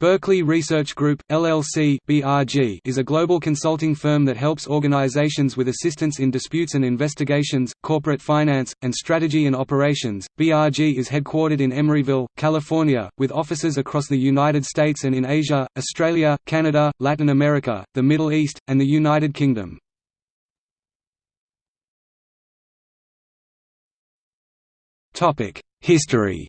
Berkeley Research Group, LLC (BRG) is a global consulting firm that helps organizations with assistance in disputes and investigations, corporate finance, and strategy and operations. BRG is headquartered in Emeryville, California, with offices across the United States and in Asia, Australia, Canada, Latin America, the Middle East, and the United Kingdom. History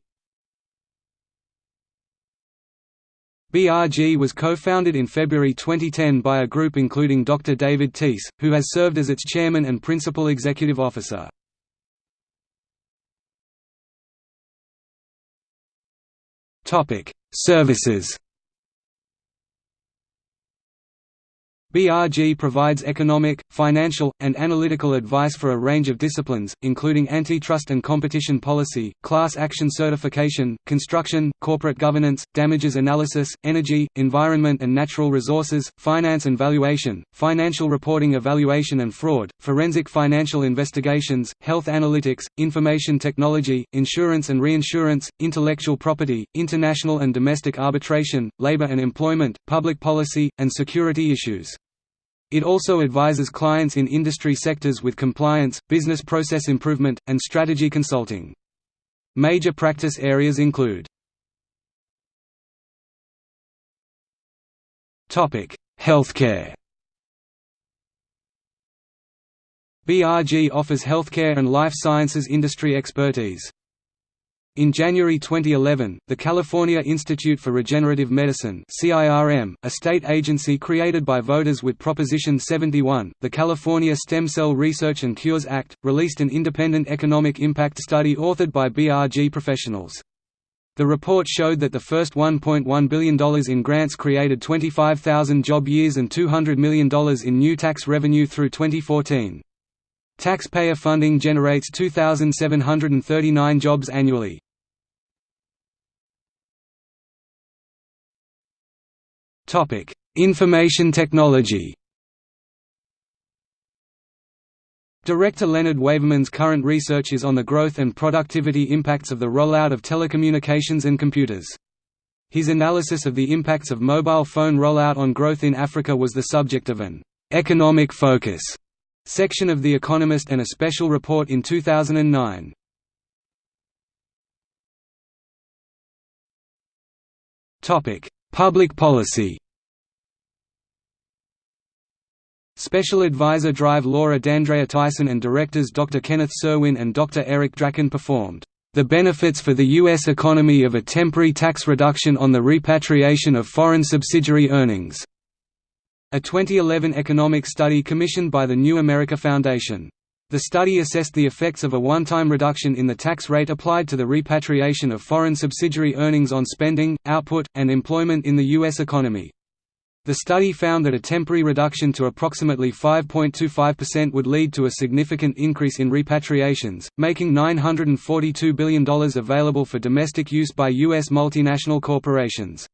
BRG was co-founded in February 2010 by a group including Dr. David Teece, who has served as its chairman and principal executive officer. Services BRG provides economic, financial, and analytical advice for a range of disciplines, including antitrust and competition policy, class action certification, construction, corporate governance, damages analysis, energy, environment and natural resources, finance and valuation, financial reporting evaluation and fraud, forensic financial investigations, health analytics, information technology, insurance and reinsurance, intellectual property, international and domestic arbitration, labor and employment, public policy, and security issues. It also advises clients in industry sectors with compliance, business process improvement, and strategy consulting. Major practice areas include Healthcare BRG offers healthcare and life sciences industry expertise. In January 2011, the California Institute for Regenerative Medicine a state agency created by voters with Proposition 71, the California Stem Cell Research and Cures Act, released an independent economic impact study authored by BRG professionals. The report showed that the first $1.1 billion in grants created 25,000 job years and $200 million in new tax revenue through 2014. Taxpayer funding generates 2,739 jobs annually. Information technology. Director Leonard Waverman's current research is on the growth and productivity impacts of the rollout of telecommunications and computers. His analysis of the impacts of mobile phone rollout on growth in Africa was the subject of an economic focus section of The Economist and a special report in 2009. Topic: Public policy Special Advisor Drive Laura D'Andrea Tyson and directors Dr. Kenneth Serwin and Dr. Eric Drabkin performed the benefits for the U.S. economy of a temporary tax reduction on the repatriation of foreign subsidiary earnings", a 2011 economic study commissioned by the New America Foundation. The study assessed the effects of a one-time reduction in the tax rate applied to the repatriation of foreign subsidiary earnings on spending, output, and employment in the U.S. economy. The study found that a temporary reduction to approximately 5.25% would lead to a significant increase in repatriations, making $942 billion available for domestic use by U.S. multinational corporations.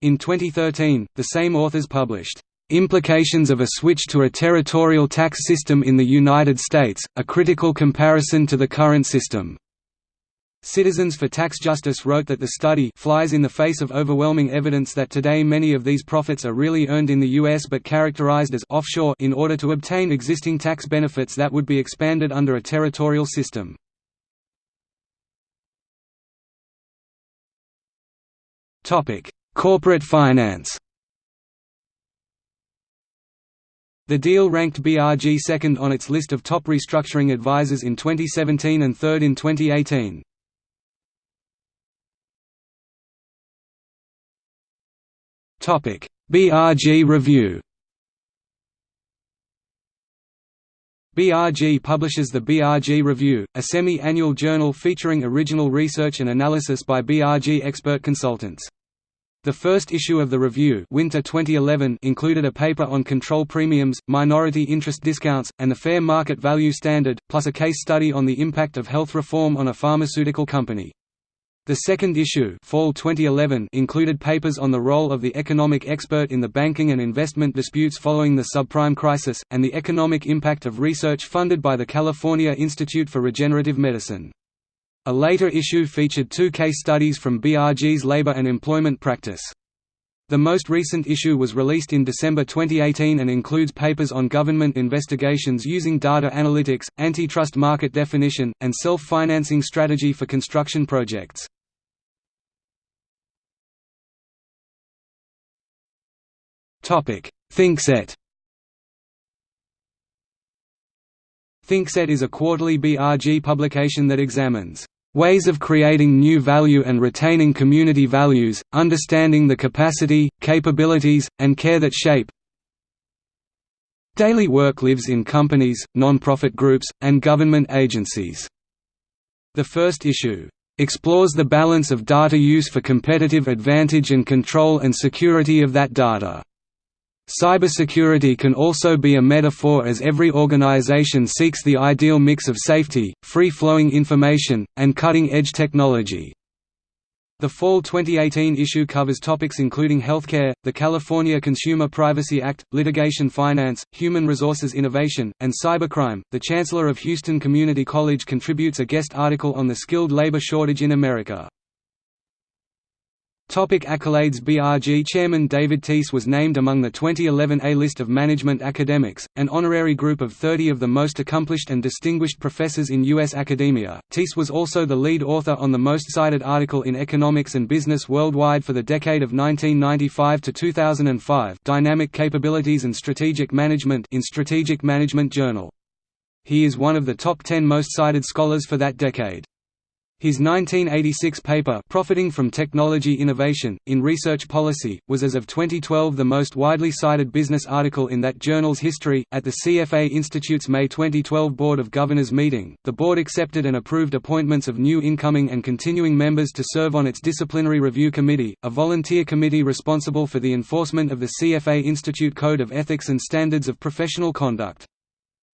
In 2013, the same authors published Implications of a Switch to a Territorial Tax System in the United States, a Critical Comparison to the Current System. Citizens for Tax Justice wrote that the study flies in the face of overwhelming evidence that today many of these profits are really earned in the U.S. but characterized as offshore in order to obtain existing tax benefits that would be expanded under a territorial system. Corporate finance The deal ranked BRG second on its list of top restructuring advisors in 2017 and third in 2018. Topic: BRG Review BRG publishes the BRG Review, a semi-annual journal featuring original research and analysis by BRG expert consultants. The first issue of the review Winter 2011 included a paper on control premiums, minority interest discounts, and the fair market value standard, plus a case study on the impact of health reform on a pharmaceutical company. The second issue Fall 2011 included papers on the role of the economic expert in the banking and investment disputes following the subprime crisis, and the economic impact of research funded by the California Institute for Regenerative Medicine. A later issue featured two case studies from BRG's labor and employment practice. The most recent issue was released in December 2018 and includes papers on government investigations using data analytics, antitrust market definition, and self-financing strategy for construction projects. ThinkSet ThinkSet is a quarterly BRG publication that examines Ways of creating new value and retaining community values, understanding the capacity, capabilities, and care that shape daily work lives in companies, non-profit groups, and government agencies. The first issue explores the balance of data use for competitive advantage and control and security of that data. Cybersecurity can also be a metaphor as every organization seeks the ideal mix of safety, free-flowing information, and cutting-edge technology. The fall 2018 issue covers topics including healthcare, the California Consumer Privacy Act, litigation finance, human resources innovation, and cybercrime. The Chancellor of Houston Community College contributes a guest article on the skilled labor shortage in America. Topic accolades BRG Chairman David Teece was named among the 2011 A-list of management academics, an honorary group of 30 of the most accomplished and distinguished professors in U.S. academia. Teece was also the lead author on the most cited article in Economics and Business Worldwide for the decade of 1995 to 2005 Dynamic Capabilities and Strategic Management in Strategic Management Journal. He is one of the top 10 most cited scholars for that decade. His 1986 paper Profiting from Technology Innovation, in Research Policy, was as of 2012 the most widely cited business article in that journal's history. At the CFA Institute's May 2012 Board of Governors meeting, the board accepted and approved appointments of new incoming and continuing members to serve on its Disciplinary Review Committee, a volunteer committee responsible for the enforcement of the CFA Institute Code of Ethics and Standards of Professional Conduct.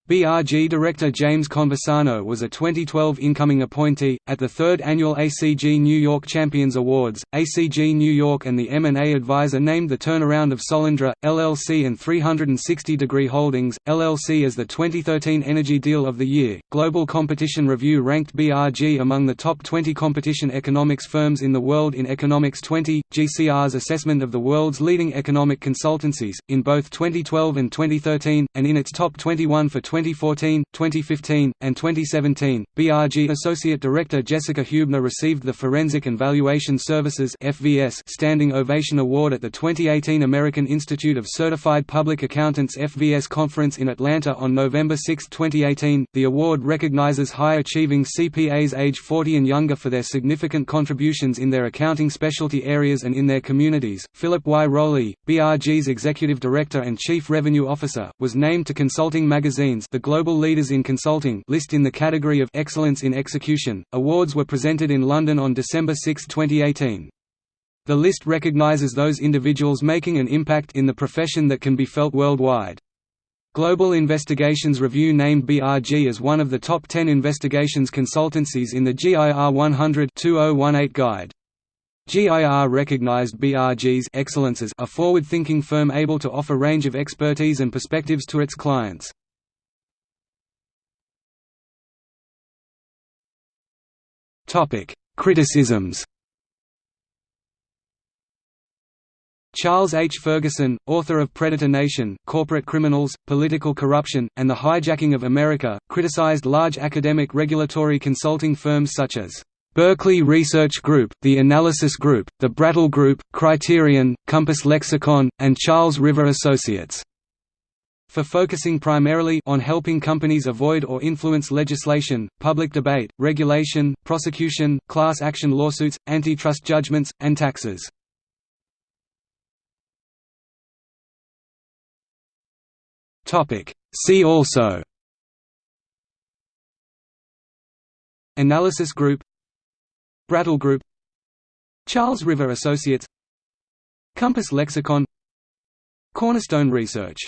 BRG director James Conversano was a 2012 incoming appointee. At the third annual ACG New York Champions Awards, ACG New York and the M&A advisor named the turnaround of Solyndra, LLC and 360 Degree Holdings, LLC as the 2013 Energy Deal of the Year. Global Competition Review ranked BRG among the top 20 competition economics firms in the world in Economics 20, GCR's assessment of the world's leading economic consultancies, in both 2012 and 2013, and in its top 21 for 2014, 2015, and 2017, BRG Associate Director Jessica Hubner received the Forensic and Valuation Services (FVS) Standing Ovation Award at the 2018 American Institute of Certified Public Accountants FVS conference in Atlanta on November 6, 2018. The award recognizes high-achieving CPAs age 40 and younger for their significant contributions in their accounting specialty areas and in their communities. Philip Y. Rowley, BRG's Executive Director and Chief Revenue Officer, was named to Consulting Magazine's the Global Leaders in Consulting list in the category of Excellence in Execution. Awards were presented in London on December 6, 2018. The list recognizes those individuals making an impact in the profession that can be felt worldwide. Global Investigations Review named BRG as one of the top 10 investigations consultancies in the GIR 100 2018 guide. GIR recognized BRG's excellence as a forward-thinking firm able to offer a range of expertise and perspectives to its clients. Criticisms Charles H. Ferguson, author of Predator Nation, Corporate Criminals, Political Corruption, and the Hijacking of America, criticized large academic regulatory consulting firms such as Berkeley Research Group, the Analysis Group, the Brattle Group, Criterion, Compass Lexecon, and Charles River Associates for focusing primarily on helping companies avoid or influence legislation, public debate, regulation, prosecution, class action lawsuits, antitrust judgments, and taxes. See also Analysis Group Brattle Group Charles River Associates Compass Lexecon Cornerstone Research